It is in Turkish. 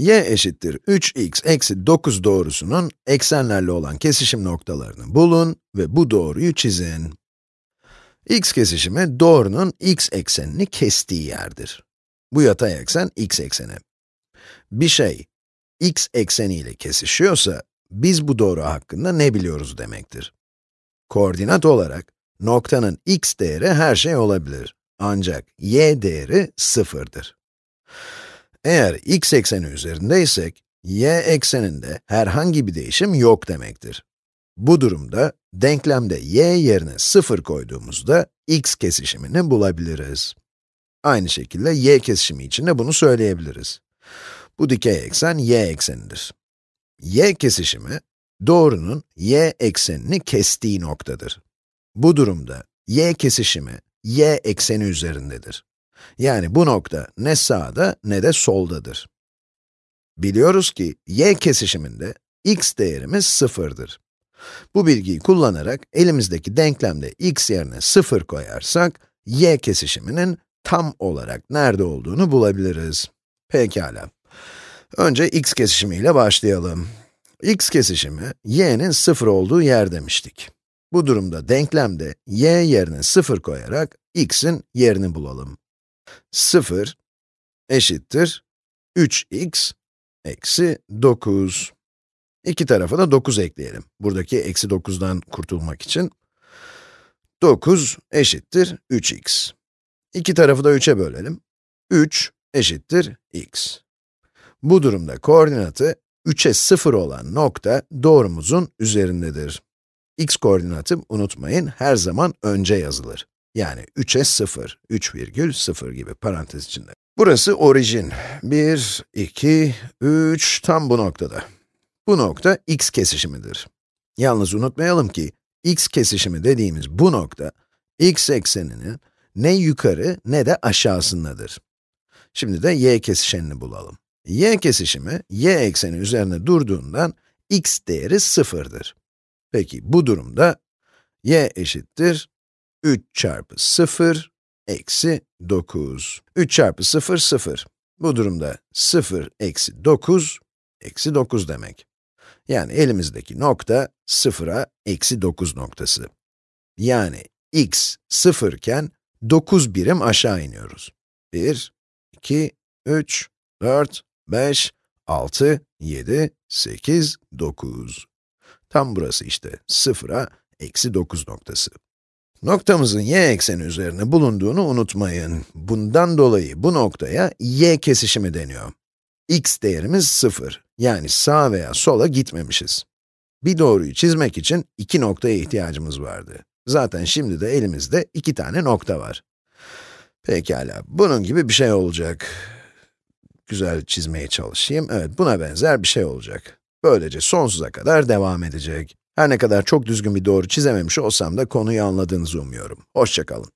y eşittir 3x eksi 9 doğrusunun eksenlerle olan kesişim noktalarını bulun ve bu doğruyu çizin. x kesişimi doğrunun x eksenini kestiği yerdir. Bu yatay eksen x ekseni. Bir şey x ekseniyle kesişiyorsa, biz bu doğru hakkında ne biliyoruz demektir. Koordinat olarak, noktanın x değeri her şey olabilir. Ancak y değeri sıfırdır. Eğer x ekseni üzerindeysek, y ekseninde herhangi bir değişim yok demektir. Bu durumda, denklemde y yerine 0 koyduğumuzda x kesişimini bulabiliriz. Aynı şekilde y kesişimi için de bunu söyleyebiliriz. Bu dikey eksen y eksenidir. y kesişimi, doğrunun y eksenini kestiği noktadır. Bu durumda, y kesişimi, y ekseni üzerindedir. Yani bu nokta ne sağda ne de soldadır. Biliyoruz ki y kesişiminde x değerimiz sıfırdır. Bu bilgiyi kullanarak elimizdeki denklemde x yerine 0 koyarsak, y kesişiminin tam olarak nerede olduğunu bulabiliriz. Pekala. Önce x kesişimiyle başlayalım. x kesişimi, y'nin 0 olduğu yer demiştik. Bu durumda denklemde y yerine 0 koyarak x'in yerini bulalım. 0 eşittir 3x eksi 9. İki tarafa da 9 ekleyelim. Buradaki eksi 9'dan kurtulmak için. 9 eşittir 3x. İki tarafı da 3'e bölelim. 3 eşittir x. Bu durumda koordinatı 3'e 0 olan nokta doğrumuzun üzerindedir. x koordinatı unutmayın her zaman önce yazılır. Yani 3'e 0, 3 virgül 0 gibi parantez içinde. Burası orijin. 1, 2, 3, tam bu noktada. Bu nokta x kesişimidir. Yalnız unutmayalım ki, x kesişimi dediğimiz bu nokta, x ekseninin ne yukarı ne de aşağısındadır. Şimdi de y kesişenini bulalım. y kesişimi, y ekseni üzerine durduğundan x değeri sıfırdır. Peki bu durumda y eşittir 3 çarpı 0 eksi 9. 3 çarpı 0, 0. Bu durumda 0 eksi 9, eksi 9 demek. Yani elimizdeki nokta 0'a eksi 9 noktası. Yani x 0 iken 9 birim aşağı iniyoruz. 1, 2, 3, 4, 5, 6, 7, 8, 9. Tam burası işte 0'a eksi 9 noktası. Noktamızın y ekseni üzerine bulunduğunu unutmayın. Bundan dolayı bu noktaya y kesişimi deniyor. x değerimiz 0, yani sağ veya sola gitmemişiz. Bir doğruyu çizmek için iki noktaya ihtiyacımız vardı. Zaten şimdi de elimizde iki tane nokta var. Pekala, bunun gibi bir şey olacak. Güzel çizmeye çalışayım. Evet, buna benzer bir şey olacak. Böylece sonsuza kadar devam edecek. Her ne kadar çok düzgün bir doğru çizememiş olsam da konuyu anladığınızı umuyorum. Hoşçakalın.